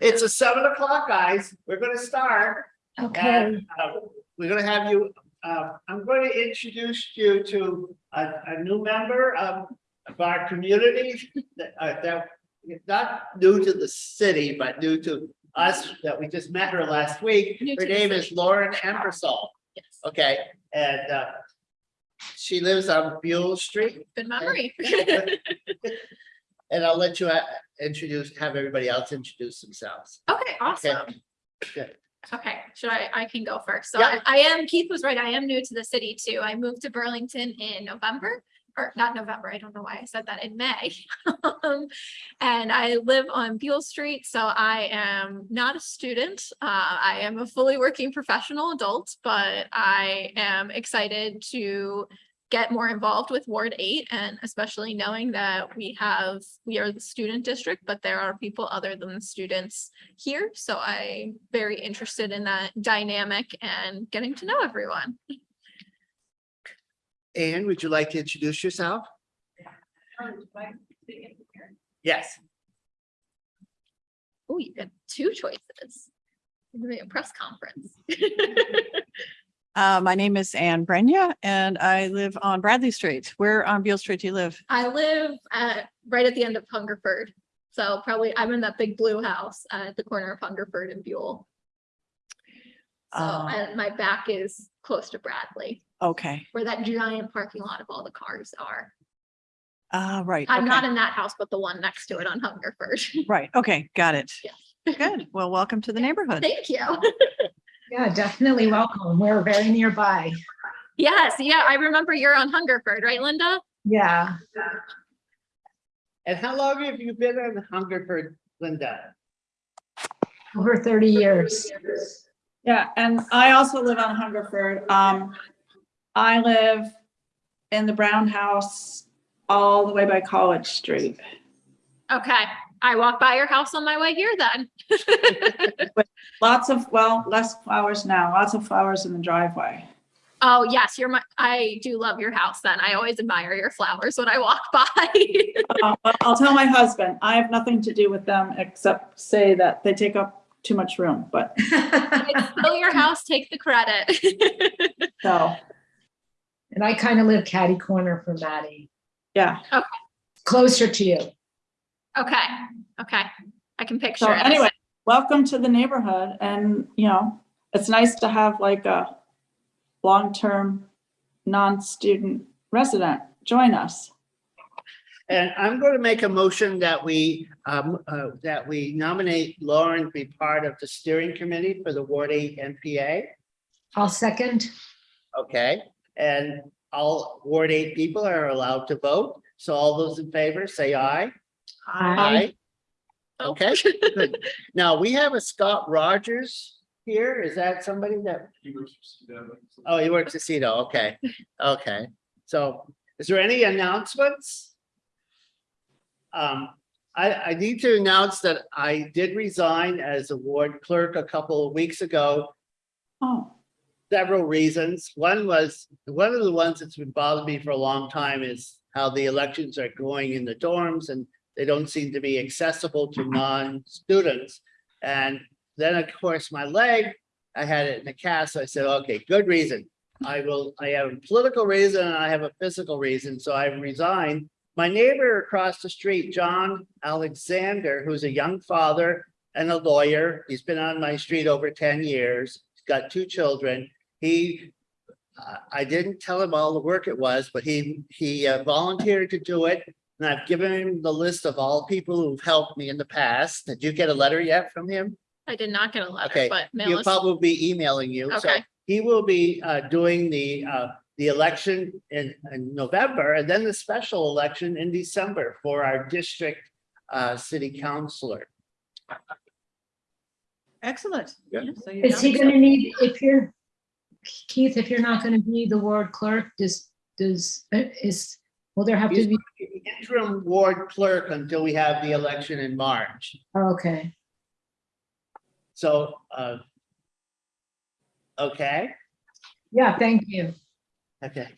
It's a seven o'clock, guys. We're gonna start. Okay, And uh, we're gonna have you, uh, I'm going to introduce you to a, a new member of, of our community. That, uh, that, not new to the city, but new to us, that we just met her last week. New Her name is. Lauren Embersol, yes, okay? And, uh, she lives on Buell Street. good memory. And I'll let you uh, introduce, have everybody else introduce themselves. Okay, awesome. Good. Okay, should I, I can go first. So Yeah. I I am, Keith was right, I am new to the city too. I moved to Burlington in November. Or not November, I don't know why I said that in May. Um, And I live on Buell Street, so I am not a student. Uh, I am a fully working professional adult, but I am excited to get more involved with Ward Eight and especially knowing that we have, we are the student district, but there are people other than the students here. So I'm very interested in that dynamic and getting to know everyone. Anne, would you like to introduce yourself? Yes. Oh, you got two choices. Maybe a press conference. Uh, my name is Anne Brenya and I live on Bradley Street. Where on Beale Street do you live? I live at, right at the end of Hungerford. So probably I'm in that big blue house uh, at the corner of Hungerford and Buell. So Uh, and my back is close to Bradley, Okay, where that giant parking lot of all the cars are. uh, right. I'm not in that house, but the one next to it on Hungerford. Right, okay, got it. Yes. Good. Well, welcome to the neighborhood. Thank you. Yeah, definitely welcome. We're very nearby. Yes, yeah, I remember you're on Hungerford, right, Linda? Yeah, And how long have you been on Hungerford, Linda? over 30 years. Yeah, and I also live on Hungerford. Um, I live in the Brown House all the way by College Street. Okay, I walk by your house on my way here then. Lots of, well, less flowers now, lots of flowers in the driveway. Oh, yes, you're my, I do love your house then. I always admire your flowers when I walk by. Uh, but I'll tell my husband, I have nothing to do with them except say that they take up too much room, but It's still your house, take the credit. so, And I kind of live catty corner from Maddie, yeah. Okay. closer to you. Okay, okay, I can picture So it. anyway, welcome to the neighborhood and, you know, it's nice to have like a long-term, non-student resident join us. And I'm going to make a motion that we, um, uh, that we nominate Lauren to be part of the steering committee for the Ward Eight NPA. I'll second. Okay, and all Ward Eight people are allowed to vote. So all those in favor, say aye. Aye. Oh. Okay, good. Now, we have a Scott Rogers here. Is that somebody that? Oh, he works at CEDO. Okay, okay. So is there any announcements? Um, I, I need to announce that I did resign as a ward clerk a couple of weeks ago Oh, several reasons. One was, one of the ones that's been bothering me for a long time is how the elections are going in the dorms and they don't seem to be accessible to non-students. And then, of course, my leg, I had it in a cast, so I said, okay, good reason. I will, I have a political reason and I have a physical reason, so I resigned. My neighbor across the street, John Alexander, who's a young father and a lawyer, he's been on my street over ten years, he's got two children. He, uh, I didn't tell him all the work it was, but he, he uh, volunteered to do it. And I've given him the list of all people who've helped me in the past. Did you get a letter yet from him? I did not get a letter, Okay, but mail He'll us. probably be emailing you. So Okay. he will be uh, doing the, uh, the election in, in November and then the special election in December for our district uh, city councillor. Excellent. Yeah. So you Is he know- going to need, if you're, Keith, if you're not going to be the ward clerk, does, does, uh, is, will there have to He's be, the interim ward clerk until we have the election in March. oh, okay. So, uh, okay, Yeah, thank you. okay.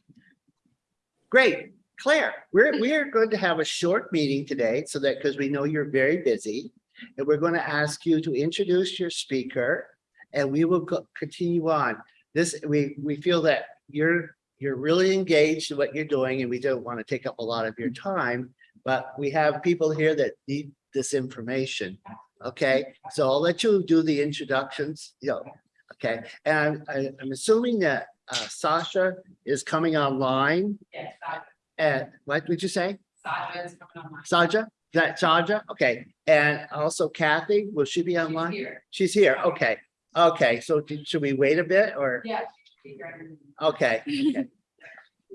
Great. Claire, we're, we are going to have a short meeting today so that, because we know you're very busy. And we're going to ask you to introduce your speaker and we will go- continue on. This, we, we feel that you're, you're really engaged in what you're doing and we don't want to take up a lot of your time. But we have people here that need this information. Okay, so I'll let you do the introductions, you know, okay, and I, I'm assuming that uh, Sasha is coming online. Yes, Sasha. And what would you say? Sasha Is coming online. Sasha. that Saja? Okay, and also Kathy, will she be online? She's here, okay, okay, so did- should we wait a bit or? Yeah. Okay, okay.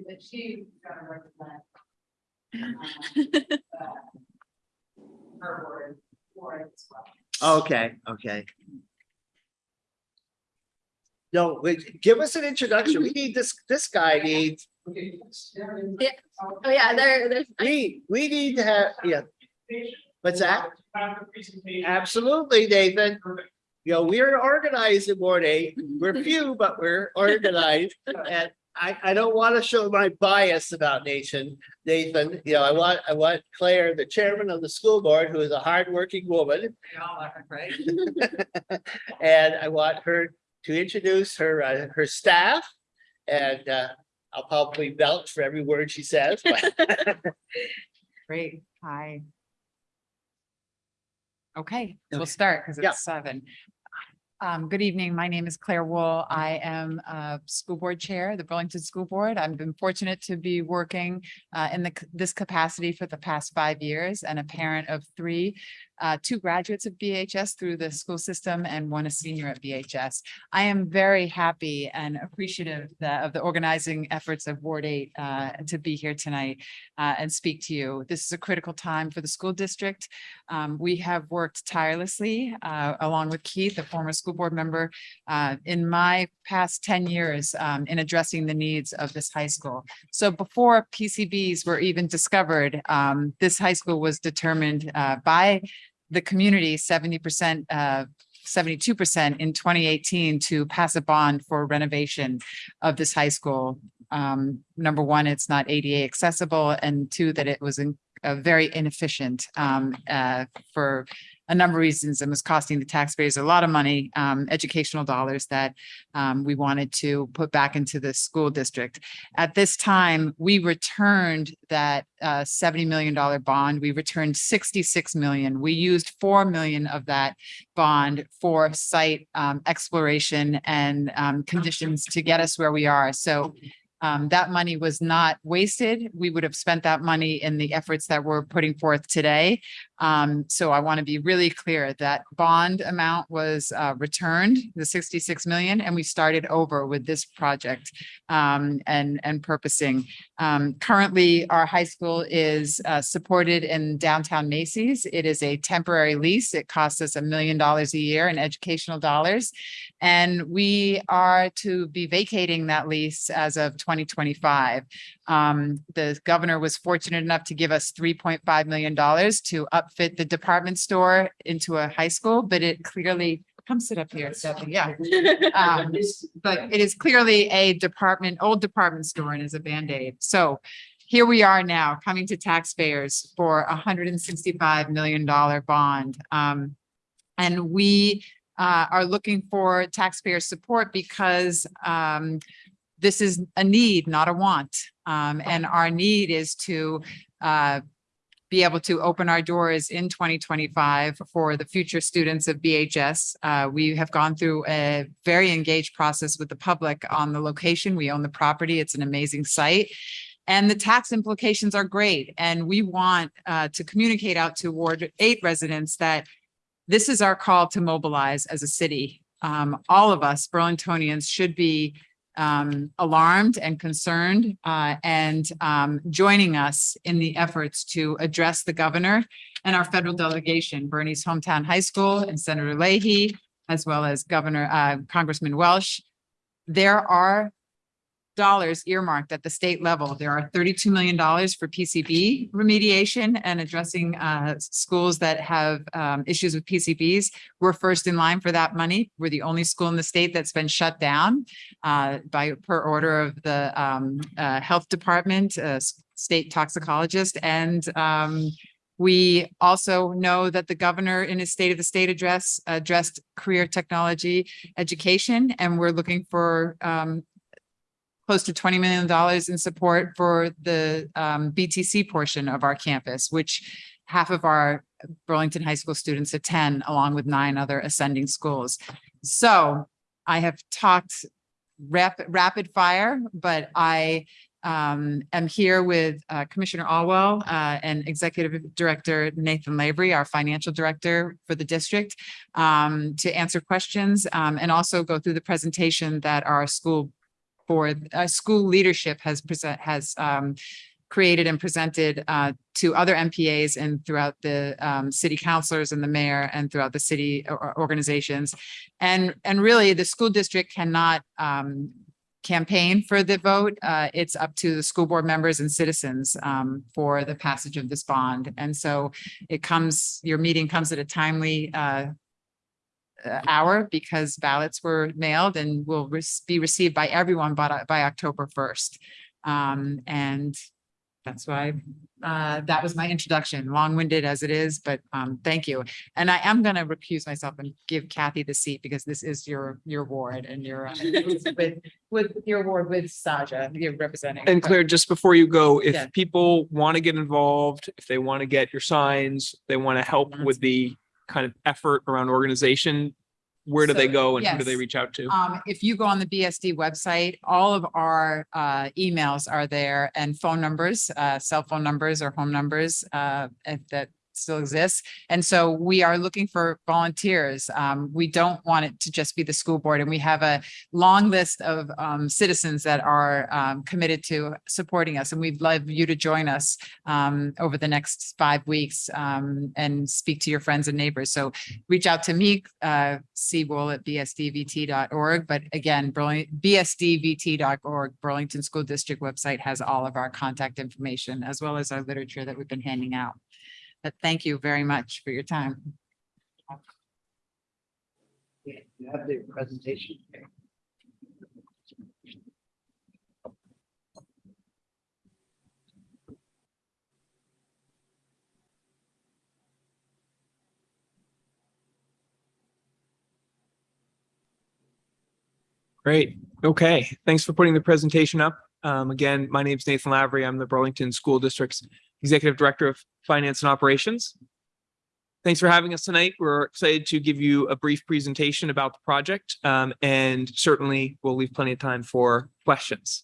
But she got to represent. uh, Her word, word as well. Okay, okay. No, wait, give us an introduction. We need this, this guy needs, Yeah. Oh, yeah, there, there's, we, we need to have, yeah. What's that? Absolutely, Nathan. You know, we're organized in Ward Eight. We're few, but we're organized. And I, I don't want to show my bias about Nathan, Nathan. You know, I want, I want Claire, the chairman of the school board, who is a hardworking woman. And I want her to introduce her, uh, her staff. And, uh, I'll probably vouch for every word she says, Great, hi. Okay, Okay. we'll start because Yeah. it's seven. Um, good evening. My name is Claire Wool. I am a school board chair, the Burlington School Board. I've been fortunate to be working uh, in the, c- this capacity for the past five years and a parent of three, uh, two graduates of BHS through the school system and one a senior at BHS. I am very happy and appreciative of the organizing efforts of Ward Eight uh, to be here tonight uh, and speak to you. This is a critical time for the school district. Um, we have worked tirelessly, uh, along with Keith, a former school board member, uh, in my past ten years, um, in addressing the needs of this high school. So before PCBs were even discovered, um, this high school was determined, uh, by the community, seventy percent, uh, seventy-two percent in twenty eighteen to pass a bond for renovation of this high school. Um, number one, it's not ADA accessible, and two, that it was in uh, very inefficient um, uh, for a number of reasons and was costing the taxpayers a lot of money, um, educational dollars that um, we wanted to put back into the school district. At this time, we returned that uh, seventy million dollar bond. We returned sixty-six million. We used four million of that bond for site um, exploration and um, conditions to get us where we are. So um, that money was not wasted. We would have spent that money in the efforts that we're putting forth today. Um, so I want to be really clear that bond amount was, uh, returned, the sixty-six million, and we started over with this project, um, and, and purposing. Um, currently, our high school is, uh, supported in downtown Macy's. It is a temporary lease. It costs us a million dollars a year in educational dollars. And we are to be vacating that lease as of twenty twenty-five. Um, the governor was fortunate enough to give us three point five million dollars to upfit the department store into a high school, but it clearly, come sit up here, Stephanie, yeah. Um, but it is clearly a department, old department store and is a Band-Aid. So here we are now coming to taxpayers for a hundred and sixty-five million dollar bond. Um, and we uh, are looking for taxpayer support because um, this is a need, not a want. Um, and our need is to uh, be able to open our doors in twenty twenty-five for the future students of BHS. Uh, we have gone through a very engaged process with the public on the location. We own the property. It's an amazing site. And the tax implications are great. And we want uh, to communicate out to Ward Eight residents that this is our call to mobilize as a city. Um, all of us Burlingtonians should be um, alarmed and concerned, uh, and, um, joining us in the efforts to address the governor and our federal delegation, Bernie's hometown high school and Senator Leahy, as well as Governor, uh, Congressman Welch. There are dollars earmarked at the state level. There are thirty-two million dollars for PCB remediation and addressing uh schools that have um issues with PCBs. We're first in line for that money. We're the only school in the state that's been shut down uh by per order of the um uh health department, uh state toxicologist and um We also know that the governor in his State of the State address addressed career technology education, and we're looking for um, close to twenty million dollars in support for the um, BTC portion of our campus, which half of our Burlington High School students attend, along with nine other ascending schools. So I have talked rapid, rapid fire, but I um, am here with uh, Commissioner Olwell uh, and Executive Director Nathan Lavery, our financial director for the district, um, to answer questions um, and also go through the presentation that our school board, uh, school leadership has present, has um, created and presented uh, to other NPAs and throughout the um, city councilors and the mayor and throughout the city organizations. And, and really, the school district cannot um, campaign for the vote. Uh, it's up to the school board members and citizens um, for the passage of this bond. And so it comes, your meeting comes at a timely uh, hour because ballots were mailed and will rec- be received by everyone by, by October first. Um, and that's why, uh, that was my introduction, long-winded as it is, but, um, thank you. And I am gonna recuse myself and give Kathy the seat because this is your, your ward and your, uh, with, with your ward with Saja, you're representing. And Claire, just before you go, Yeah. if people want to get involved, if they want to get your signs, they want to help with the kind of effort around organization, where do they go and who do they reach out to? Um, if you go on the BSD website, all of our uh emails are there and phone numbers, uh cell phone numbers or home numbers uh if that still exists. And so we are looking for volunteers. Um, we don't want it to just be the school board and we have a long list of um citizens that are um committed to supporting us and we'd love you to join us um over the next five weeks um and speak to your friends and neighbors. So reach out to me, uh, cwool at bsdvt.org. But again, bsdvt.org, Burlington School District website has all of our contact information as well as our literature that we've been handing out. But thank you very much for your time. Yeah, You have the presentation. Great. Okay. Thanks for putting the presentation up. Um, again, my name is Nathan Lavery. I'm the Burlington School District's Executive Director of Finance and Operations. Thanks for having us tonight. We're excited to give you a brief presentation about the project, um, and certainly we'll leave plenty of time for questions.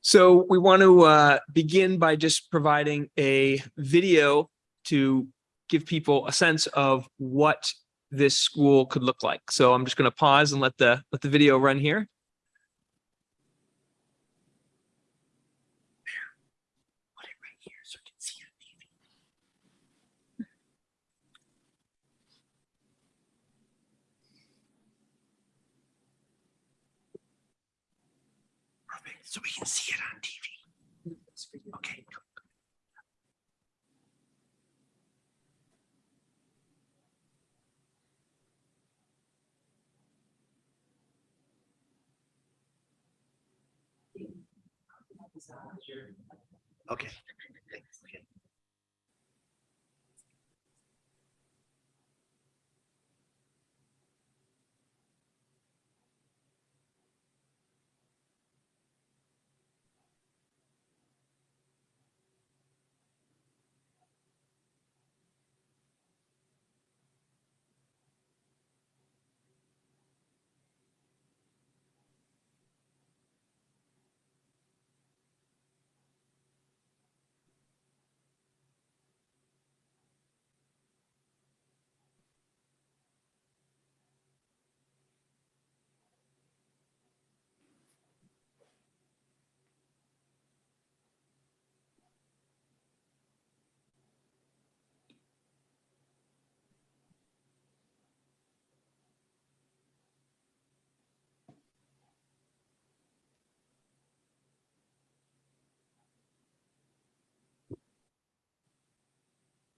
So we want to uh, begin by just providing a video to give people a sense of what this school could look like. So I'm just going to pause and let the let the video run here. Perfect. So we can see it on TV. Okay. Okay.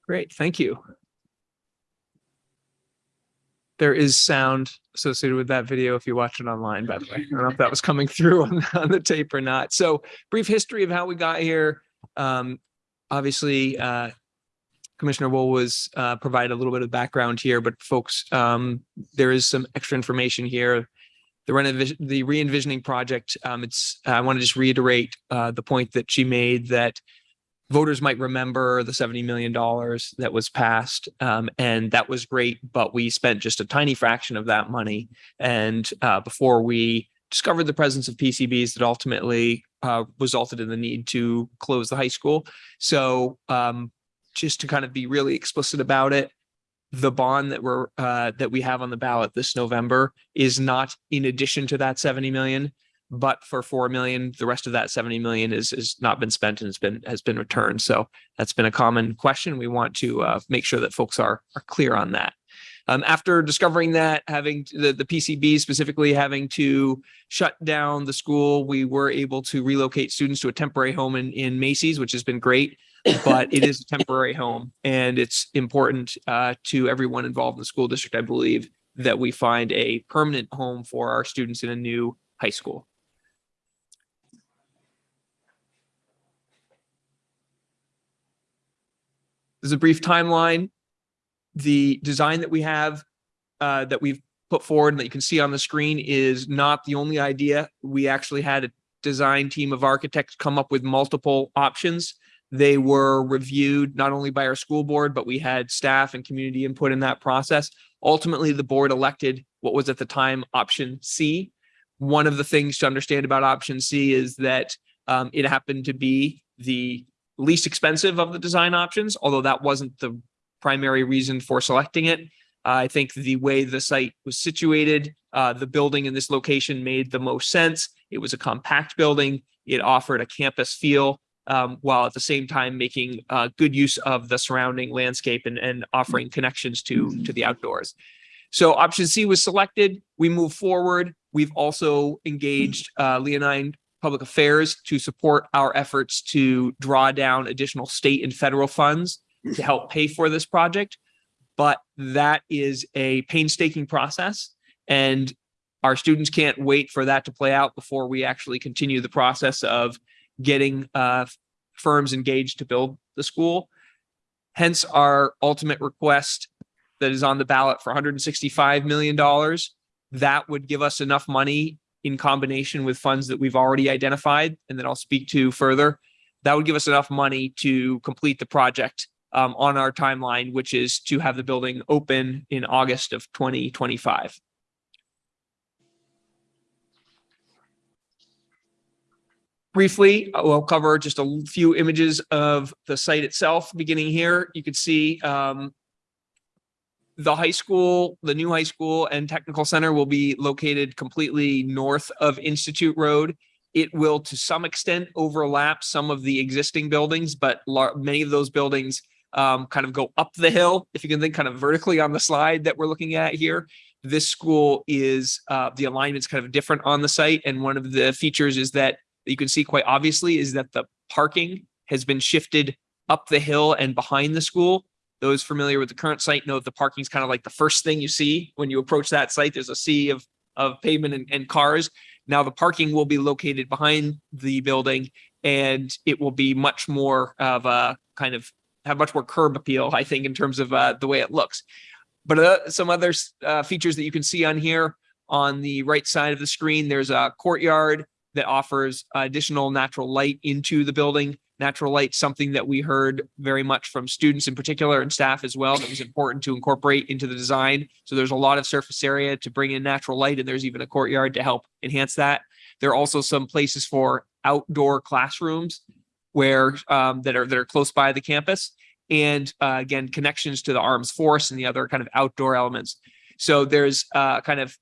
Great, thank you. There is sound associated with that video if you watch it online, by the way. I don't know if that was coming through on, on the tape or not. So brief history of how we got here. Um, obviously, uh, Commissioner Wool was uh, provided a little bit of background here, but folks, um, there is some extra information here. The the re-envisioning project, um, it's, I want to just reiterate uh, the point that she made that voters might remember the seventy million dollars that was passed, um, and that was great, but we spent just a tiny fraction of that money. And uh, before we discovered the presence of PCBs that ultimately uh, resulted in the need to close the high school. So um, just to kind of be really explicit about it, the bond that we're uh, that we have on the ballot this November is not in addition to that 70 million, but for 4 million, the rest of that 70 million is is not been spent and has been has been returned. So that's been a common question. We want to uh, make sure that folks are are clear on that. Um, after discovering that, having the, the PCB specifically having to shut down the school, we were able to relocate students to a temporary home in, in Macy's, which has been great. But it is a temporary home and it's important uh, to everyone involved in the school district, I believe, that we find a permanent home for our students in a new high school. There's a brief timeline the design that we have uh, that we've put forward and that you can see on the screen is not the only idea. We actually had a design team of architects come up with multiple options. They were reviewed not only by our school board, but we had staff and community input in that process. Ultimately, the board elected what was at the time option C. One of the things to understand about option C is that um, it happened to be the least expensive of the design options, although that wasn't the primary reason for selecting it. I think the way the site was situated, uh, the building in this location made the most sense. It was a compact building. It offered a campus feel um, while at the same time making uh, good use of the surrounding landscape and, and offering connections to, to the outdoors. So option C was selected. We move forward. We've also engaged uh, Leonine Public Affairs to support our efforts to draw down additional state and federal funds to help pay for this project. But that is a painstaking process and our students can't wait for that to play out before we actually continue the process of getting uh, firms engaged to build the school. Hence our ultimate request that is on the ballot for $165 million. That would give us enough money in combination with funds that we've already identified and that I'll speak to further. That would give us enough money to complete the project um, on our timeline, which is to have the building open in August of 2025. Briefly, I will cover just a few images of the site itself. Beginning here, you can see um, the high school, the new high school and technical center will be located completely north of Institute Road. It will to some extent overlap some of the existing buildings, but many of those buildings um, kind of go up the hill. If you can think kind of vertically on the slide that we're looking at here, this school is uh, the alignment's kind of different on the site. And one of the features is that you can see quite obviously is that the parking has been shifted up the hill and behind the school. Those familiar with the current site know that the parking is kind of like the first thing you see when you approach that site. There's a sea of, of pavement and, and cars. Now the parking will be located behind the building and it will be much more of a kind of have much more curb appeal, I think, in terms of uh, the way it looks. But uh, some other uh, features that you can see on here on the right side of the screen, there's a courtyard that offers additional natural light into the building. Natural light, something that we heard very much from students in particular and staff as well, that was important to incorporate into the design. So there's a lot of surface area to bring in natural light and there's even a courtyard to help enhance that. There are also some places for outdoor classrooms where um, that are that are close by the campus and uh, again connections to the arms force and the other kind of outdoor elements so there's uh, kind of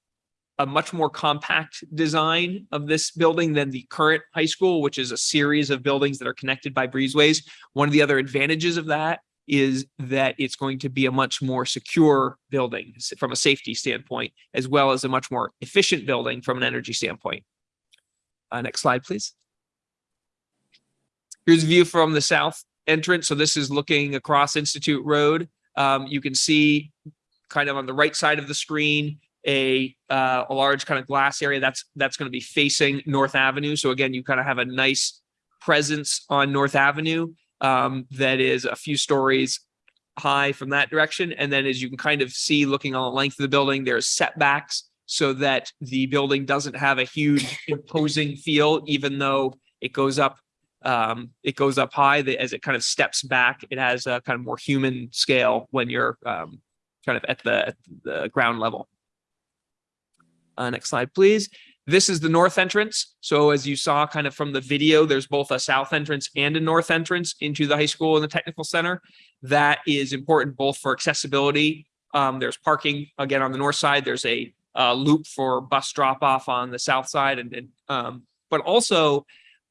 a much more compact design of this building than the current high school which is a series of buildings that are connected by breezeways one of the other advantages of that is that it's going to be a much more secure building from a safety standpoint as well as a much more efficient building from an energy standpoint uh, next slide please Here's a view from the south entrance. So this is looking across Institute Road. Um, you can see kind of on the right side of the screen, a uh, a large kind of glass area that's that's going to be facing North Avenue. So again, you kind of have a nice presence on North Avenue um, that is a few stories high from that direction. And then as you can kind of see, looking on the length of the building, there's setbacks so that the building doesn't have a huge imposing feel, even though it goes up um, it goes up high the- as it kind of steps back. It has a kind of more human scale when you're um, kind of at the, at the ground level. Uh, next slide, please. This is the north entrance. So as you saw kind of from the video, there's both a south entrance and a north entrance into the high school and the technical center. That is important both for accessibility. Um, there's parking again on the north side. There's a uh, loop for bus drop off on the south side and, and um, but also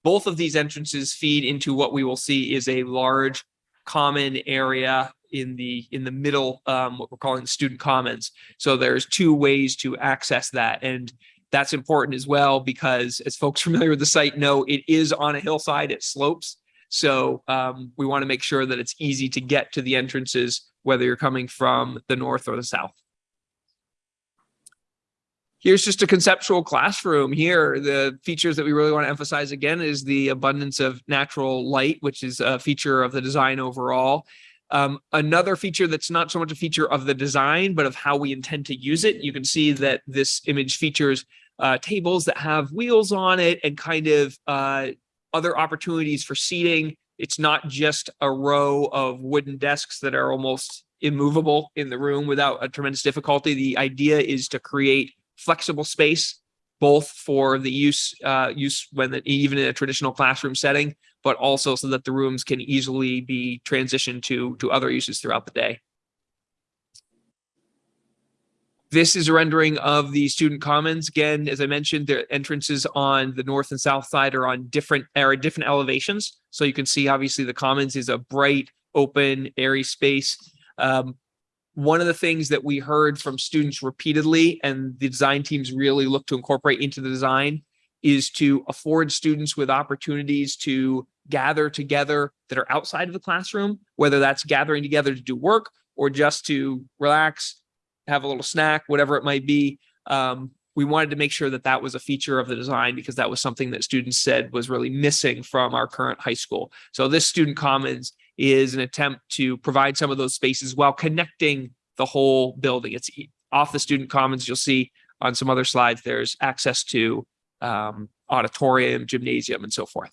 both of these entrances feed into what we will see is a large common area in the in the middle um what we're calling the student commons so there's two ways to access that and that's important as well because as folks familiar with the site know it is on a hillside it slopes so um we want to make sure that it's easy to get to the entrances whether you're coming from the north or the south Here's just a conceptual classroom here. The features that we really want to emphasize again is the abundance of natural light, which is a feature of the design overall. Um, another feature that's not so much a feature of the design, but of how we intend to use it. You can see that this image features uh, tables that have wheels on it and kind of uh, other opportunities for seating. It's not just a row of wooden desks that are almost immovable in the room without a tremendous difficulty. The idea is to create flexible space, both for the use uh, use when the, even in a traditional classroom setting, but also so that the rooms can easily be transitioned to to other uses throughout the day. This is a rendering of the student commons. Again, as I mentioned, the entrances on the north and south side are on different are different elevations. So you can see obviously the commons is a bright, open, airy space. Um, one of the things that we heard from students repeatedly and the design teams really look to incorporate into the design is to afford students with opportunities to gather together that are outside of the classroom, whether that's gathering together to do work or just to relax, have a little snack, whatever it might be. Um, we wanted to make sure that that was a feature of the design because that was something that students said was really missing from our current high school. So this student commons is an attempt to provide some of those spaces while connecting the whole building. It's off the student commons. You'll see on some other slides, there's access to um, auditorium, gymnasium, and so forth.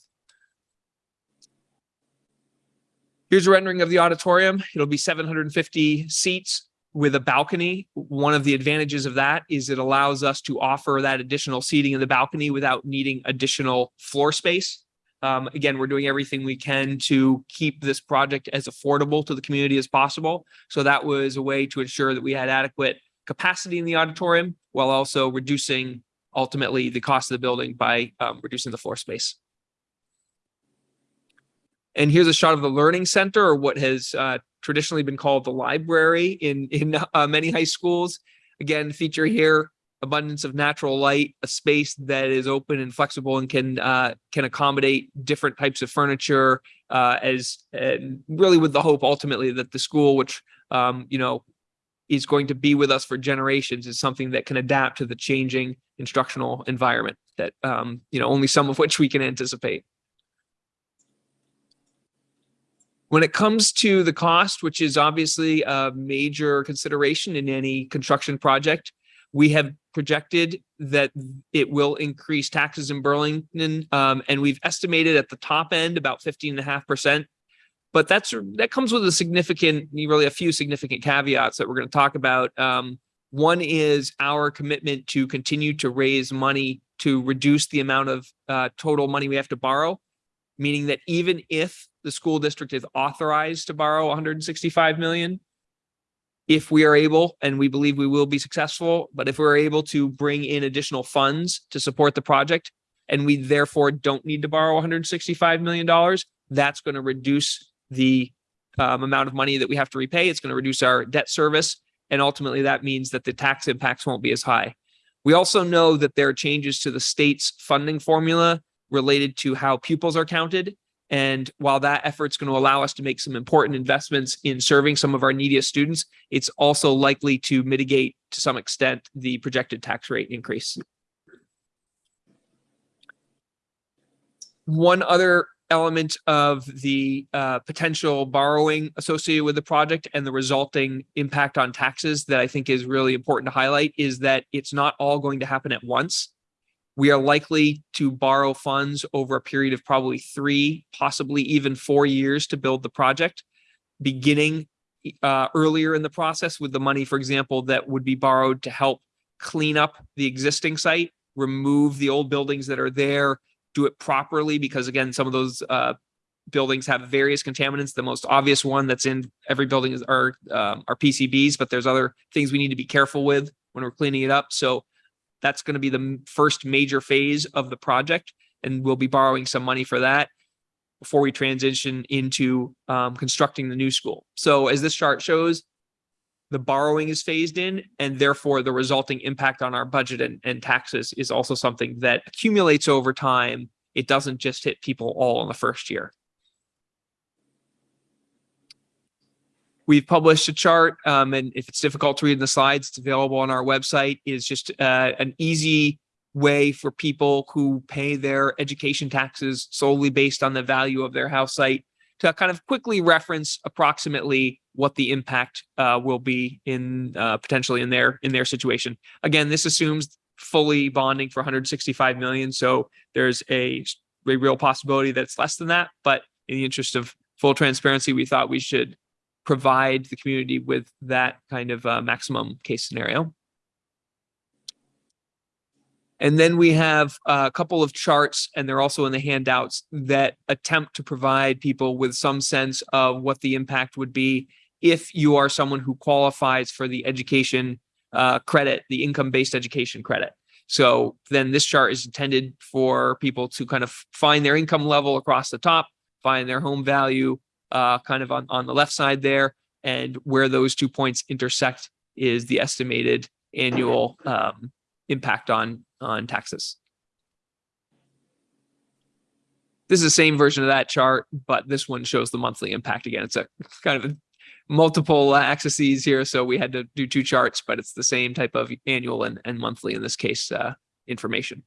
Here's a rendering of the auditorium. It'll be 750 seats with a balcony. One of the advantages of that is it allows us to offer that additional seating in the balcony without needing additional floor space. Um, again, we're doing everything we can to keep this project as affordable to the community as possible. So that was a way to ensure that we had adequate capacity in the auditorium while also reducing ultimately the cost of the building by um, reducing the floor space. And here's a shot of the learning center or what has uh, traditionally been called the library in, in uh, many high schools. Again, feature here, abundance of natural light, a space that is open and flexible and can uh, can accommodate different types of furniture uh, as really with the hope ultimately that the school, which um, you know is going to be with us for generations, is something that can adapt to the changing instructional environment that um, you know only some of which we can anticipate. When it comes to the cost, which is obviously a major consideration in any construction project, we have projected that it will increase taxes in Burlington, um, and we've estimated at the top end about 15 and a half percent. But that's that comes with a significant, really a few significant caveats that we're going to talk about. Um, one is our commitment to continue to raise money to reduce the amount of uh, total money we have to borrow, meaning that even if the school district is authorized to borrow 165 million, if we are able, and we believe we will be successful, but if we're able to bring in additional funds to support the project, and we therefore don't need to borrow 165 million dollars, that's going to reduce the um, amount of money that we have to repay. It's going to reduce our debt service, and ultimately that means that the tax impacts won't be as high. We also know that there are changes to the state's funding formula related to how pupils are counted. And while that effort's going to allow us to make some important investments in serving some of our neediest students, it's also likely to mitigate to some extent the projected tax rate increase. One other element of the uh, potential borrowing associated with the project and the resulting impact on taxes that I think is really important to highlight is that it's not all going to happen at once. We are likely to borrow funds over a period of probably three, possibly even four years to build the project, beginning uh, earlier in the process with the money, for example, that would be borrowed to help clean up the existing site, remove the old buildings that are there, do it properly, because again, some of those uh, buildings have various contaminants. The most obvious one that's in every building is are, um, are PCBs, but there's other things we need to be careful with when we're cleaning it up. So that's going to be the first major phase of the project, and we'll be borrowing some money for that before we transition into um, constructing the new school. So as this chart shows, the borrowing is phased in and therefore the resulting impact on our budget and, and taxes is also something that accumulates over time. It doesn't just hit people all in the first year. We've published a chart, um, and if it's difficult to read in the slides, it's available on our website. Is just uh, an easy way for people who pay their education taxes solely based on the value of their house site to kind of quickly reference approximately what the impact uh, will be in uh, potentially in their in their situation. Again, this assumes fully bonding for 165 million, so there's a, a real possibility that it's less than that. But in the interest of full transparency, we thought we should provide the community with that kind of uh, maximum case scenario. And then we have a couple of charts, and they're also in the handouts that attempt to provide people with some sense of what the impact would be if you are someone who qualifies for the education uh, credit, the income-based education credit. So then this chart is intended for people to kind of find their income level across the top, find their home value uh, kind of on, on the left side there, and where those two points intersect is the estimated annual um, impact on on taxes. This is the same version of that chart, but this one shows the monthly impact again. It's a kind of a multiple axes here, so we had to do two charts, but it's the same type of annual and, and monthly in this case uh, information.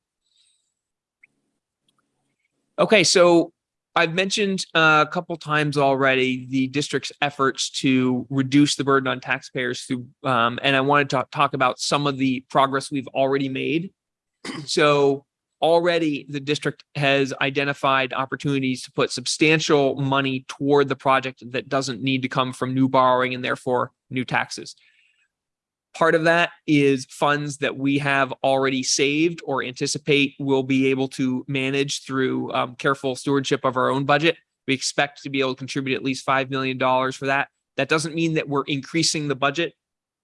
Okay, so I've mentioned uh, a couple times already the district's efforts to reduce the burden on taxpayers through, um, and I wanted to talk about some of the progress we've already made. So already the district has identified opportunities to put substantial money toward the project that doesn't need to come from new borrowing and therefore new taxes. Part of that is funds that we have already saved or anticipate we'll be able to manage through um, careful stewardship of our own budget. We expect to be able to contribute at least $5 million for that. That doesn't mean that we're increasing the budget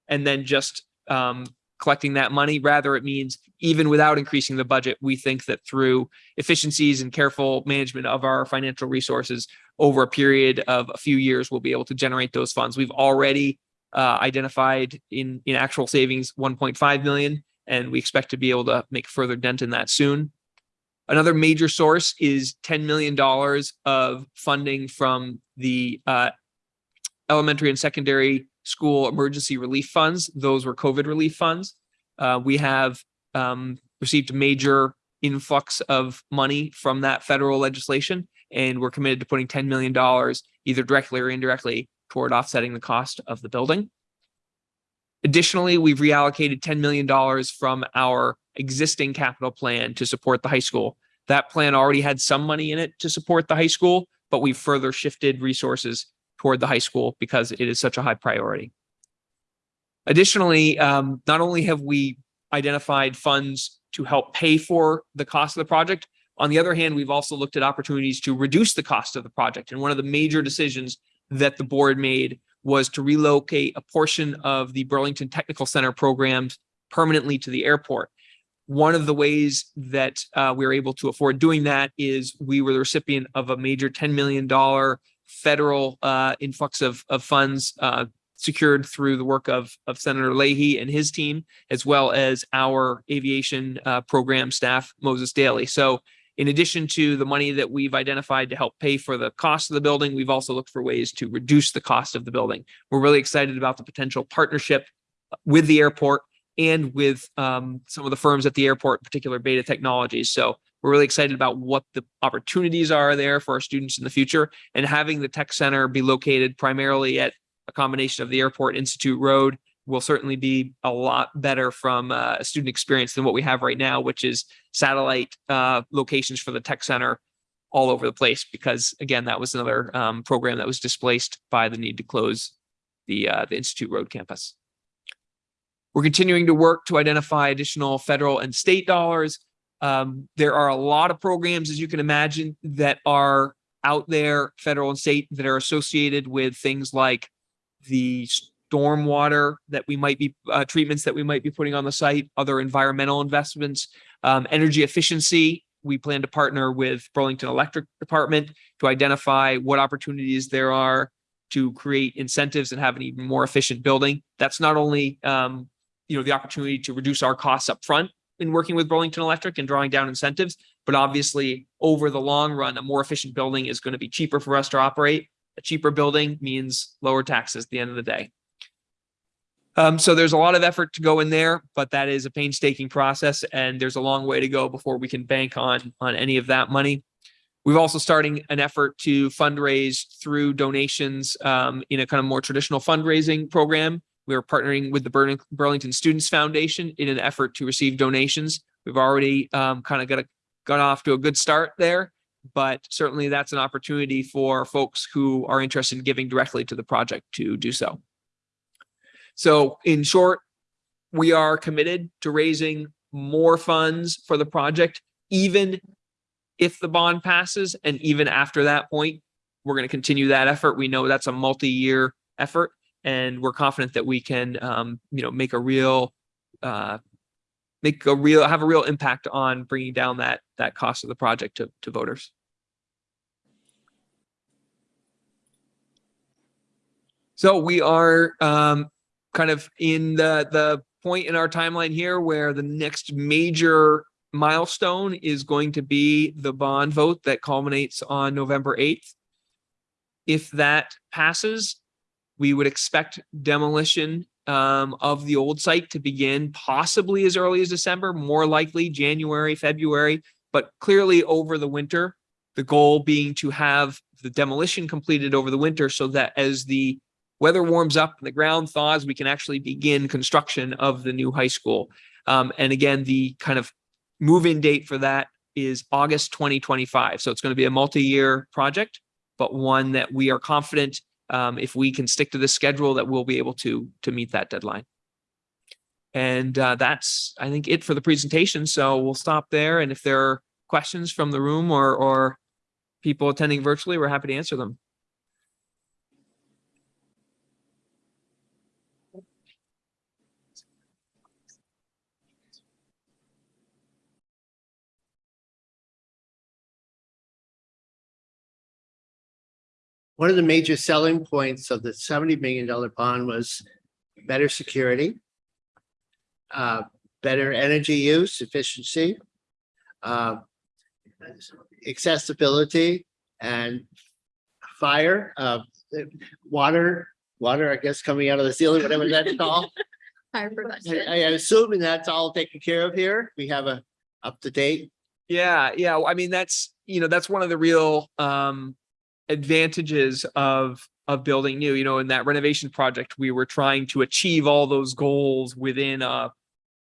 and then just um, collecting that money. Rather, it means even without increasing the budget, we think that through efficiencies and careful management of our financial resources over a period of a few years, we'll be able to generate those funds. We've already uh, identified in, in actual savings 1.5 million, and we expect to be able to make further dent in that soon. Another major source is $10 million of funding from the uh, elementary and secondary school emergency relief funds. Those were COVID relief funds. Uh, we have um, received a major influx of money from that federal legislation, and we're committed to putting $10 million either directly or indirectly toward offsetting the cost of the building. Additionally, we've reallocated $10 million from our existing capital plan to support the high school. That plan already had some money in it to support the high school, but we've further shifted resources toward the high school because it is such a high priority. Additionally, um, not only have we identified funds to help pay for the cost of the project, on the other hand, we've also looked at opportunities to reduce the cost of the project. And one of the major decisions that the board made was to relocate a portion of the Burlington Technical Center programs permanently to the airport. One of the ways that uh, we were able to afford doing that is we were the recipient of a major $10 million federal uh, influx of, of funds uh, secured through the work of, of Senator Leahy and his team, as well as our aviation uh, program staff, Moses Daly. So in addition to the money that we've identified to help pay for the cost of the building, we've also looked for ways to reduce the cost of the building. We're really excited about the potential partnership with the airport and with um, some of the firms at the airport, in particular Beta Technologies. So We're really excited about what the opportunities are there for our students in the future and having the tech center be located primarily at a combination of the Airport Institute Road will certainly be a lot better from uh, a student experience than what we have right now, which is satellite uh, locations for the tech center all over the place. Because again, that was another um, program that was displaced by the need to close the uh, the Institute Road campus. We're continuing to work to identify additional federal and state dollars. Um, there are a lot of programs, as you can imagine, that are out there, federal and state, that are associated with things like the stormwater that we might be, uh, treatments that we might be putting on the site, other environmental investments, um, energy efficiency. We plan to partner with Burlington Electric Department to identify what opportunities there are to create incentives and have an even more efficient building. That's not only, um, you know, the opportunity to reduce our costs up front in working with Burlington Electric and drawing down incentives, but obviously over the long run, a more efficient building is going to be cheaper for us to operate. A cheaper building means lower taxes at the end of the day. Um, so there's a lot of effort to go in there, but that is a painstaking process and there's a long way to go before we can bank on, on any of that money. We've also starting an effort to fundraise through donations um, in a kind of more traditional fundraising program. We are partnering with the Burlington Students Foundation in an effort to receive donations. We've already um, kind of got a, got off to a good start there, but certainly that's an opportunity for folks who are interested in giving directly to the project to do so. So in short, we are committed to raising more funds for the project, even if the bond passes. And even after that point, we're going to continue that effort. We know that's a multi-year effort and we're confident that we can, um, you know, make a real, uh, make a real, have a real impact on bringing down that, that cost of the project to, to voters. So we are, um, kind of in the the point in our timeline here where the next major milestone is going to be the bond vote that culminates on November 8th. If that passes, we would expect demolition um, of the old site to begin possibly as early as December, more likely January, February, but clearly over the winter. The goal being to have the demolition completed over the winter so that as the weather warms up and the ground thaws, we can actually begin construction of the new high school. Um, and again, the kind of move-in date for that is August 2025. So it's going to be a multi-year project, but one that we are confident um, if we can stick to the schedule that we'll be able to to meet that deadline. And uh, that's, I think, it for the presentation. So we'll stop there. And if there are questions from the room or or people attending virtually, we're happy to answer them. One of the major selling points of the seventy million dollar bond was better security. Uh, better energy use efficiency. Uh. Accessibility and fire, uh, water, water, I guess, coming out of the ceiling, whatever that's called. Fire I, prevention. I am assuming that's all taken care of here. We have a up to date. Yeah, yeah. I mean, that's, you know, that's one of the real um advantages of of building new, you know, in that renovation project, we were trying to achieve all those goals within a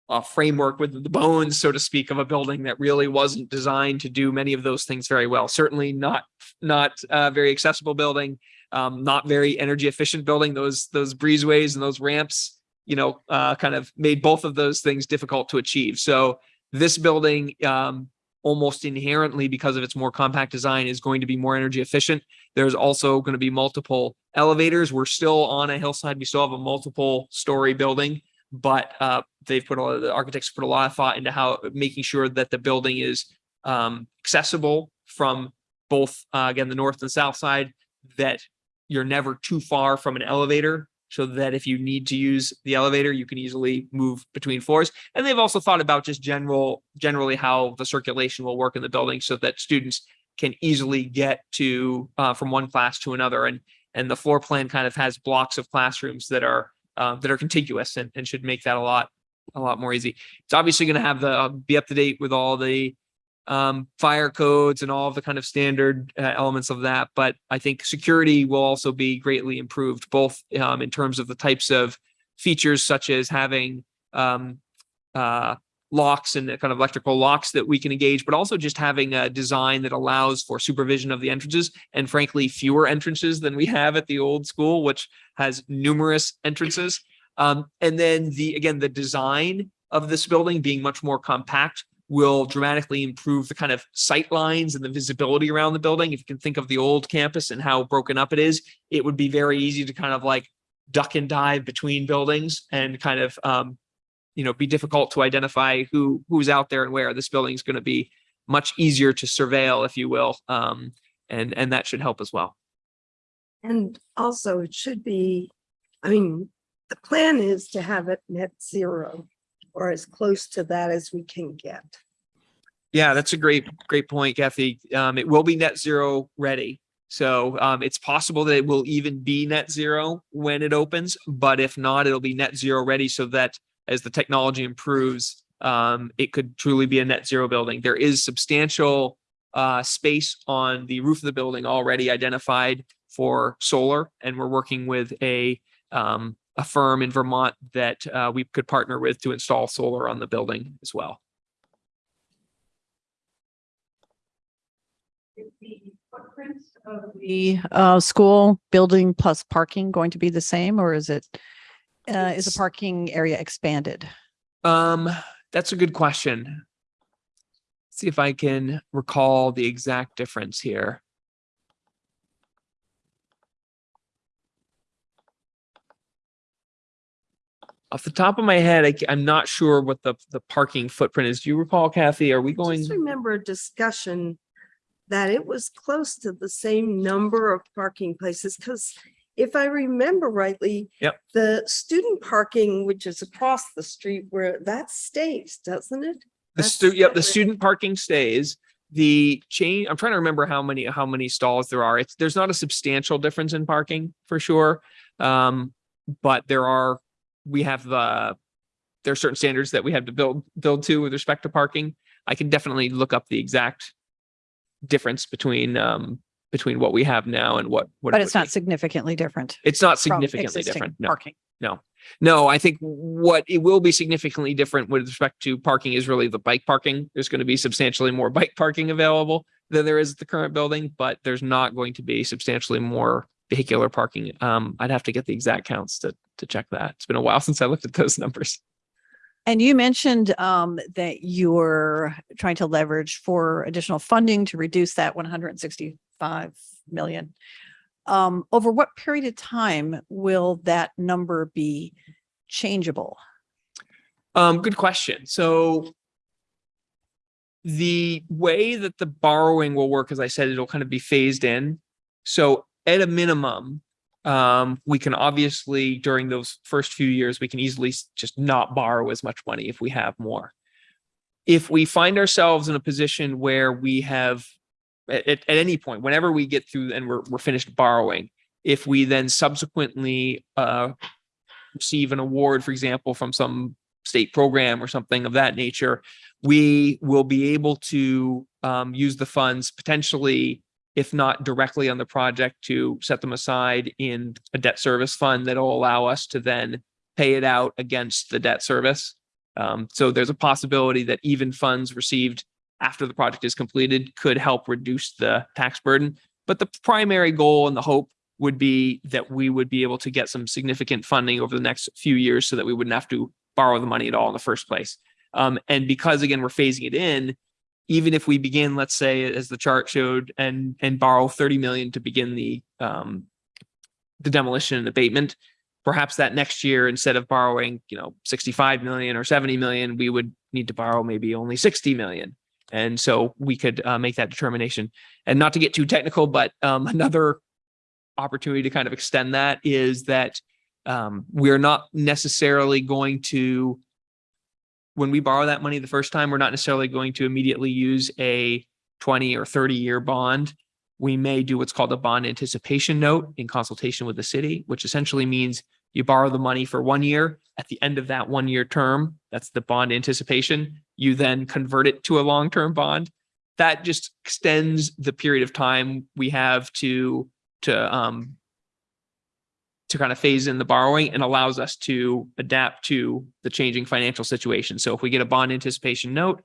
a framework with the bones, so to speak, of a building that really wasn't designed to do many of those things very well. Certainly not not a very accessible building, um, not very energy efficient building. Those those breezeways and those ramps, you know, uh, kind of made both of those things difficult to achieve. So this building, um, almost inherently because of its more compact design is going to be more energy efficient. There's also going to be multiple elevators. We're still on a hillside. We still have a multiple story building, but uh, they've put a lot of the architects put a lot of thought into how making sure that the building is um, accessible from both, uh, again, the north and south side, that you're never too far from an elevator so that if you need to use the elevator, you can easily move between floors. And they've also thought about just general, generally how the circulation will work in the building so that students can easily get to uh, from one class to another. And and the floor plan kind of has blocks of classrooms that are uh, that are contiguous and, and should make that a lot a lot more easy. It's obviously going to have the uh, be up to date with all the um, fire codes and all of the kind of standard uh, elements of that. But I think security will also be greatly improved, both um, in terms of the types of features such as having um, uh, locks and kind of electrical locks that we can engage, but also just having a design that allows for supervision of the entrances and frankly, fewer entrances than we have at the old school, which has numerous entrances. Um, and then the, again, the design of this building being much more compact will dramatically improve the kind of sight lines and the visibility around the building. If you can think of the old campus and how broken up it is, it would be very easy to kind of like duck and dive between buildings and kind of, um, you know, be difficult to identify who, who's out there and where. This building is going to be much easier to surveil, if you will. Um, and, and that should help as well. And also it should be, I mean, the plan is to have it net zero or as close to that as we can get. Yeah, that's a great, great point, Kathy. Um, it will be net zero ready. So, um, it's possible that it will even be net zero when it opens, but if not, it'll be net zero ready so that as the technology improves, um, it could truly be a net zero building. There is substantial, uh, space on the roof of the building already identified for solar, and we're working with a, um, a firm in Vermont that, uh, we could partner with to install solar on the building as well. Is the footprint of the uh, school building plus parking going to be the same or is it, uh, is the parking area expanded? Um, that's a good question. See if I can recall the exact difference here. Off the top of my head, I, am not sure what the, the parking footprint is. Do you recall, Kathy? Are we going? Just remember a discussion that it was close to the same number of parking places, because if I remember rightly. Yep. The student parking, which is across the street where that stays, doesn't it? The That's stu, yep, the separate. student parking stays. The chain, I'm trying to remember how many, how many stalls there are. It's, there's not a substantial difference in parking for sure. Um, but there are, we have the, there are certain standards that we have to build, build to with respect to parking. I can definitely look up the exact difference between, um, between what we have now and what. what But it's not be. significantly different. It's not significantly different. No. Parking. No, I think what it will be significantly different with respect to parking is really the bike parking. There's going to be substantially more bike parking available than there is at the current building, but there's not going to be substantially more vehicular parking. Um, I'd have to get the exact counts to, to check that. It's been a while since I looked at those numbers. And you mentioned um, that you're trying to leverage for additional funding to reduce that one hundred and sixty-five million. Um, over what period of time will that number be changeable? Um, good question. So the way that the borrowing will work, as I said, it'll kind of be phased in. So at a minimum, um, we can obviously during those first few years, we can easily just not borrow as much money if we have more. If we find ourselves in a position where we have at, at, any point, whenever we get through and we're, we're finished borrowing, if we then subsequently, uh, receive an award, for example, from some state program or something of that nature, we will be able to um, use the funds potentially, if not directly on the project, to set them aside in a debt service fund that'll allow us to then pay it out against the debt service. Um, so there's a possibility that even funds received after the project is completed could help reduce the tax burden. But the primary goal and the hope would be that we would be able to get some significant funding over the next few years so that we wouldn't have to borrow the money at all in the first place. Um, and because again, we're phasing it in, even if we begin, let's say, as the chart showed, and and borrow 30 million to begin the um the demolition and abatement, perhaps that next year, instead of borrowing, you know, 65 million or 70 million, we would need to borrow maybe only 60 million. And so we could uh, make that determination. And not to get too technical, but um, another opportunity to kind of extend that is that um, we're not necessarily going to, when we borrow that money the first time, we're not necessarily going to immediately use a 20 or 30 year bond. We may do what's called a bond anticipation note in consultation with the city, which essentially means you borrow the money for one year. At the end of that one year term, that's the bond anticipation. You then convert it to a long term bond. that just extends the period of time we have to, to, um, to kind of phase in the borrowing and allows us to adapt to the changing financial situation. So if we get a bond anticipation note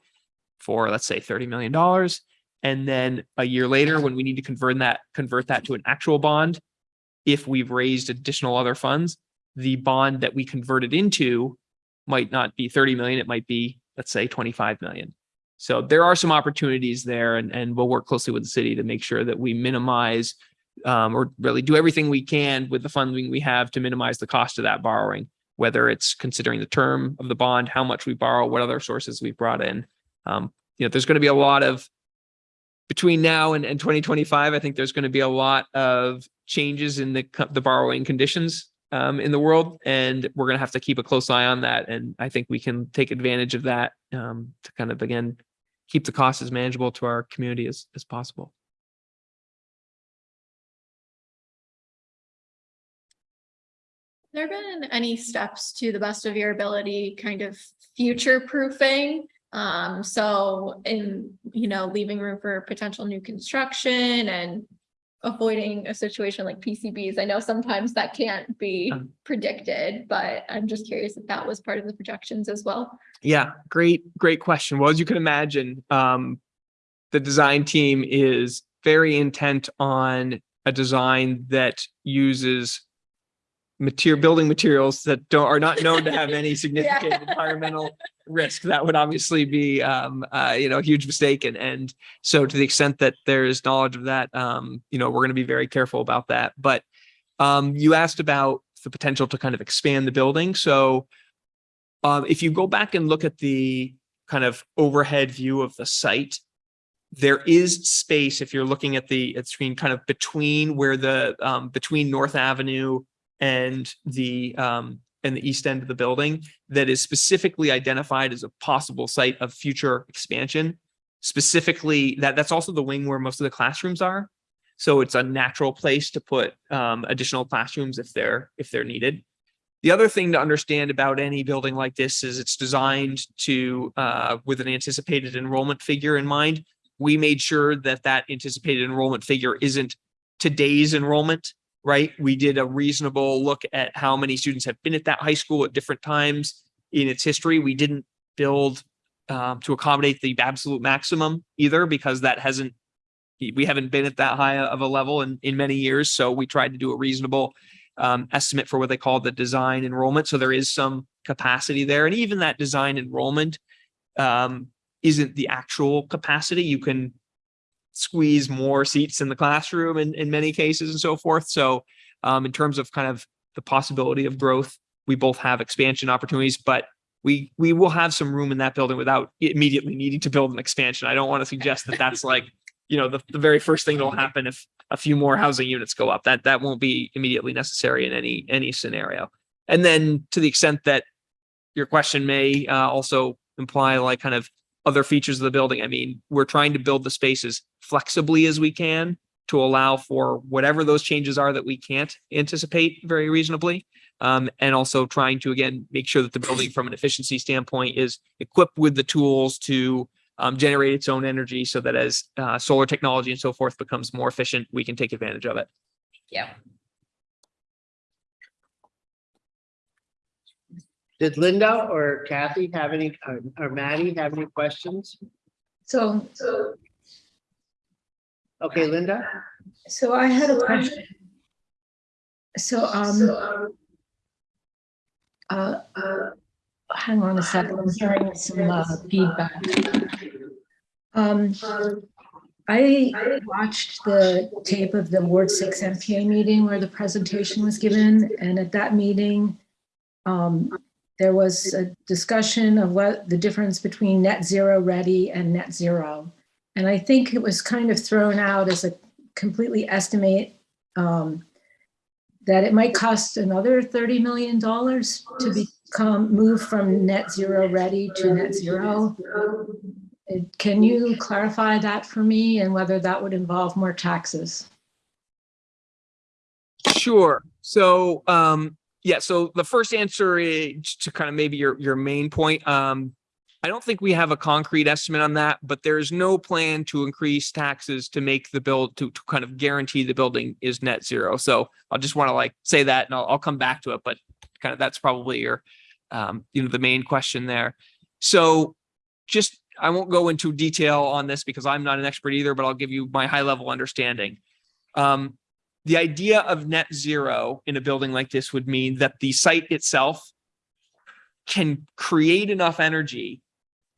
for, let's say, thirty million dollars, and then a year later, when we need to convert that, convert that to an actual bond, if we've raised additional other funds, the bond that we converted into might not be thirty million, it might be, let's say, twenty-five million. So there are some opportunities there and, and we'll work closely with the city to make sure that we minimize um, or really do everything we can with the funding we have to minimize the cost of that borrowing, whether it's considering the term of the bond, how much we borrow, what other sources we've brought in. Um, you know, there's going to be a lot of between now and, and 2025, I think there's going to be a lot of changes in the, the borrowing conditions um, in the world, and we're going to have to keep a close eye on that. And I think we can take advantage of that um, to kind of, again, keep the costs as manageable to our community as, as possible. There been any steps to the best of your ability, kind of future proofing? Um, so in, you know, leaving room for potential new construction and avoiding a situation like PCBs. I know sometimes that can't be predicted, but I'm just curious if that was part of the projections as well. Yeah, great, great question. Well, as you can imagine, um, the design team is very intent on a design that uses material, building materials that don't, are not known to have any significant environmental risk. That would obviously be, um, uh, you know, a huge mistake. And, and so to the extent that there's knowledge of that, um, you know, we're going to be very careful about that. But, um, you asked about the potential to kind of expand the building. So, um, if you go back and look at the kind of overhead view of the site, there is space if you're looking at the at screen kind of between where the um, between North Avenue and the um, and the east end of the building that is specifically identified as a possible site of future expansion. Specifically, that that's also the wing where most of the classrooms are. So it's a natural place to put um, additional classrooms if they're if they're needed. The other thing to understand about any building like this is it's designed to, uh, with an anticipated enrollment figure in mind. We made sure that that anticipated enrollment figure isn't today's enrollment, right? We did a reasonable look at how many students have been at that high school at different times in its history. We didn't build um, to accommodate the absolute maximum either because that hasn't we haven't been at that high of a level in, in many years. So we tried to do a reasonable um, estimate for what they call the design enrollment. So there is some capacity there. And even that design enrollment um, isn't the actual capacity. You can squeeze more seats in the classroom in, in many cases and so forth. So um, in terms of kind of the possibility of growth, we both have expansion opportunities, but we we will have some room in that building without immediately needing to build an expansion. I don't want to suggest that that's like, you know, the, the very first thing that'll happen if a few more housing units go up. That that won't be immediately necessary in any any scenario. And then to the extent that your question may uh, also imply like kind of other features of the building. I mean, we're trying to build the spaces flexibly as we can to allow for whatever those changes are that we can't anticipate very reasonably. Um, and also trying to, again, make sure that the building from an efficiency standpoint is equipped with the tools to um, generate its own energy so that as uh, solar technology and so forth becomes more efficient, we can take advantage of it. Yeah. Did Linda or Kathy have any, or- or Maddie have any questions? So, so Okay, Linda? so I had a question. So, um, uh, uh, hang on a second, I'm hearing some uh, feedback. Um, I watched the tape of the Ward Six NPA meeting where the presentation was given, and at that meeting, um, there was a discussion of what the difference between net zero ready and net zero. And I think it was kind of thrown out as a completely estimate um, that it might cost another $30 million to become, move from net zero ready to net zero. Can you clarify that for me and whether that would involve more taxes? Sure. So, um, yeah, so the first answer is to kind of maybe your, your main point, um, I don't think we have a concrete estimate on that, but there is no plan to increase taxes to make the build to, to kind of guarantee the building is net zero. So I'll just want to like say that and I'll, I'll come back to it, but kind of that's probably your, um, you know, the main question there. So just, I won't go into detail on this because I'm not an expert either, but I'll give you my high level understanding. Um, the idea of net zero in a building like this would mean that the site itself can create enough energy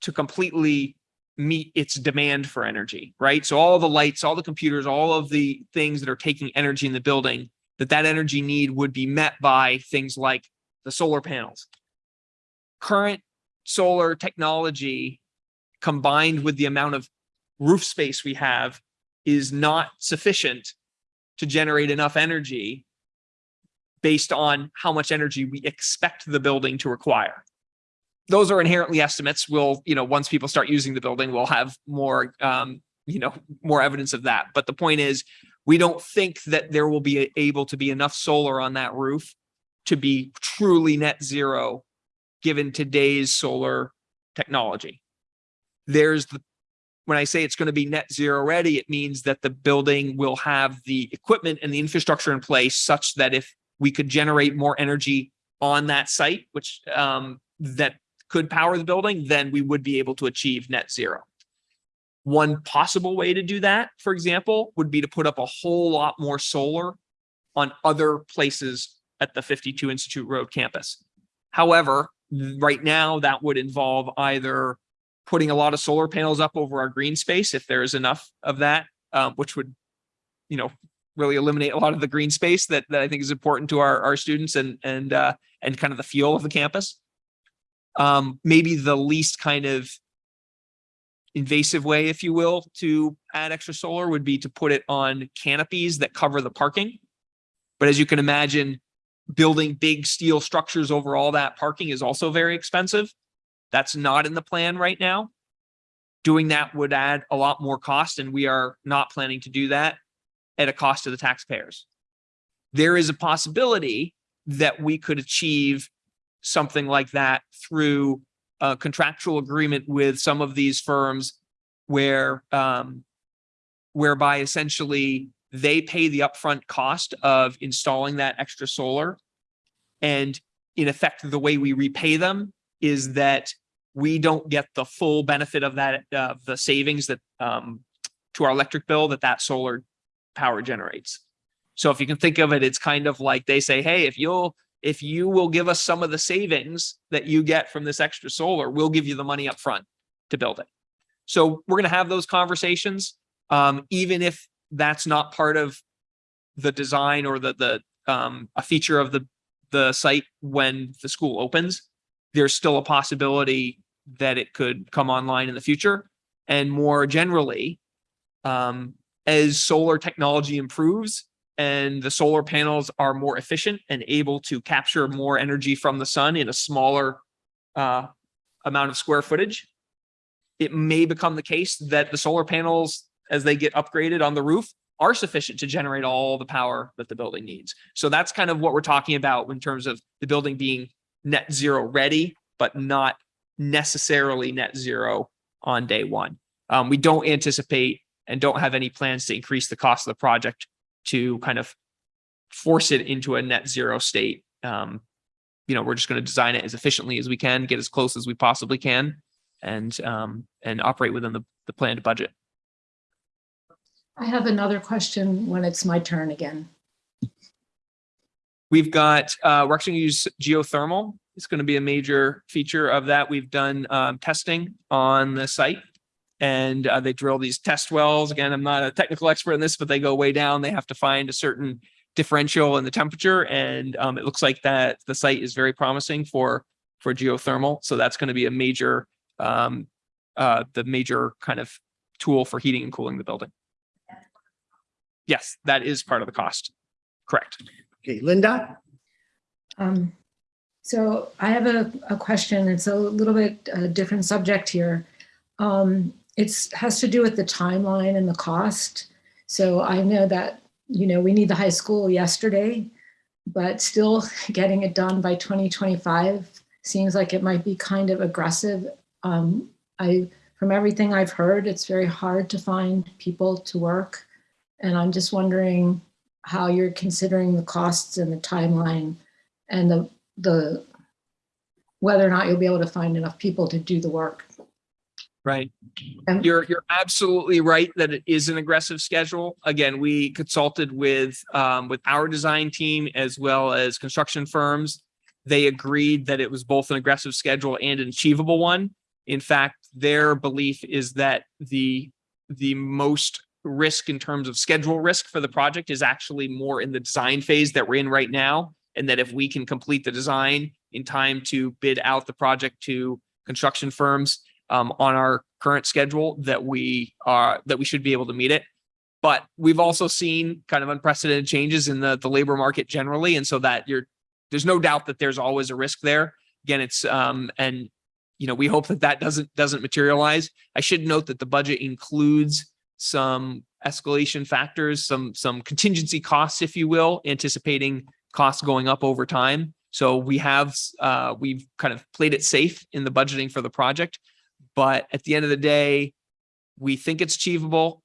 to completely meet its demand for energy, right? So all the lights, all the computers, all of the things that are taking energy in the building, that that energy need would be met by things like the solar panels. Current solar technology combined with the amount of roof space we have is not sufficient to generate enough energy based on how much energy we expect the building to require. Those are inherently estimates. We'll, you know, once people start using the building, we'll have more, um, you know, more evidence of that. But the point is, we don't think that there will be able to be enough solar on that roof to be truly net zero given today's solar technology. There's the, when I say it's going to be net zero ready, it means that the building will have the equipment and the infrastructure in place such that if we could generate more energy on that site, which um, that could power the building, then we would be able to achieve net zero. One possible way to do that, for example, would be to put up a whole lot more solar on other places at the 52 Institute Road campus. However, right now that would involve either putting a lot of solar panels up over our green space, if there is enough of that, um, which would, you know, really eliminate a lot of the green space that, that I think is important to our, our students and, and, uh, and kind of the feel of the campus. Um, maybe the least kind of invasive way, if you will, to add extra solar would be to put it on canopies that cover the parking. But as you can imagine, building big steel structures over all that parking is also very expensive. That's not in the plan right now. Doing that would add a lot more cost and we are not planning to do that at a cost to the taxpayers. There is a possibility that we could achieve something like that through a contractual agreement with some of these firms where um, whereby essentially they pay the upfront cost of installing that extra solar. And in effect, the way we repay them is that we don't get the full benefit of that, uh, the savings that um, to our electric bill that that solar power generates. So if you can think of it, it's kind of like they say, hey, if you'll if you will give us some of the savings that you get from this extra solar, we'll give you the money up front to build it. So we're going to have those conversations, um, even if that's not part of the design or the the um, a feature of the the site when the school opens. There's still a possibility that it could come online in the future. And more generally, um, as solar technology improves, and the solar panels are more efficient and able to capture more energy from the sun in a smaller uh, amount of square footage, it may become the case that the solar panels, as they get upgraded on the roof, are sufficient to generate all the power that the building needs. So that's kind of what we're talking about in terms of the building being net zero ready, but not necessarily net zero on day one. Um, we don't anticipate and don't have any plans to increase the cost of the project to kind of force it into a net zero state. Um, you know, we're just going to design it as efficiently as we can, get as close as we possibly can, and um, and operate within the, the planned budget. I have another question when it's my turn again. We've got, uh, we're actually going to use geothermal. It's going to be a major feature of that. We've done um, testing on the site and uh, they drill these test wells. Again, I'm not a technical expert in this, but they go way down. They have to find a certain differential in the temperature. And um, it looks like that the site is very promising for, for geothermal. So that's going to be a major, um, uh, the major kind of tool for heating and cooling the building. Yes, that is part of the cost. Correct. Okay, Linda? Um, so I have a, a question. It's a little bit a different subject here. Um, it's has to do with the timeline and the cost. So I know that, you know, we need the high school yesterday, but still getting it done by 2025 seems like it might be kind of aggressive Um, I, from everything I've heard, it's very hard to find people to work. And I'm just wondering how you're considering the costs and the timeline and the, the, whether or not you'll be able to find enough people to do the work. Right. And- You're, you're absolutely right that it is an aggressive schedule. Again, we consulted with, um, with our design team as well as construction firms. They agreed that it was both an aggressive schedule and an achievable one. In fact, their belief is that the, the most risk in terms of schedule risk for the project is actually more in the design phase that we're in right now. And that if we can complete the design in time to bid out the project to construction firms, um, on our current schedule that we are, that we should be able to meet it. But we've also seen kind of unprecedented changes in the, the labor market generally. And so that you're, there's no doubt that there's always a risk there. Again, it's, um, and, you know, we hope that that doesn't, doesn't materialize. I should note that the budget includes some escalation factors, some, some contingency costs, if you will, anticipating costs going up over time. So we have, uh, we've kind of played it safe in the budgeting for the project. But at the end of the day, we think it's achievable.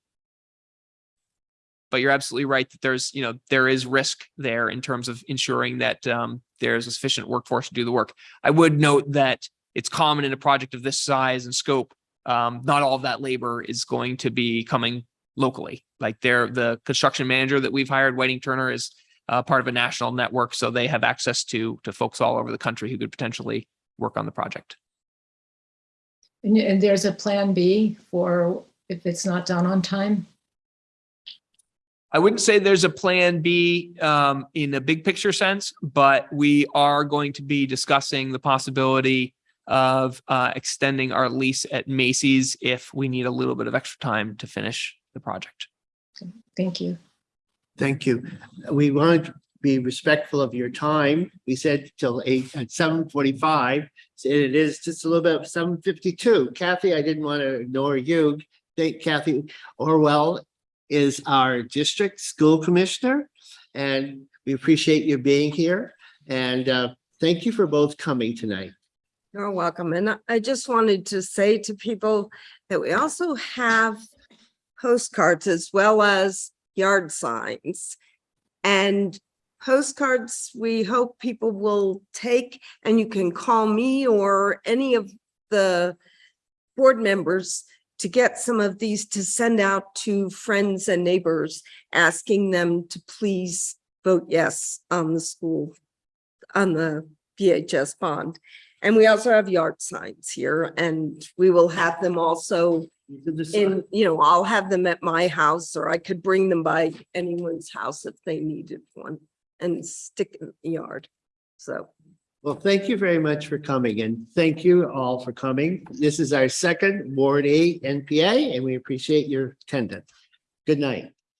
But you're absolutely right that there's, you know, there is risk there in terms of ensuring that um, there's a sufficient workforce to do the work. I would note that it's common in a project of this size and scope. Um, not all of that labor is going to be coming locally. Like they're the construction manager that we've hired, Whiting Turner, is uh, part of a national network, so they have access to to folks all over the country who could potentially work on the project. And, and there's a plan B for if it's not done on time? I wouldn't say there's a plan B um, in a big picture sense, but we are going to be discussing the possibility of uh, extending our lease at Macy's if we need a little bit of extra time to finish the project. Thank you. Thank you. We want to be respectful of your time. We said till eight, at seven forty-five. It is just a little bit of seven fifty-two. Kathy, I didn't want to ignore you. Thank Kathy Olwell is our district school commissioner. And we appreciate you being here. And uh, thank you for both coming tonight. You're welcome. And I just wanted to say to people that we also have postcards as well as yard signs. And postcards, we hope people will take and you can call me or any of the board members to get some of these to send out to friends and neighbors, asking them to please vote yes on the school, on the BHS bond. And we also have yard signs here and we will have them also in, you know, I'll have them at my house or I could bring them by anyone's house if they needed one and stick in the yard. So. Well, thank you very much for coming and thank you all for coming. This is our second Ward Eight NPA and we appreciate your attendance. Good night.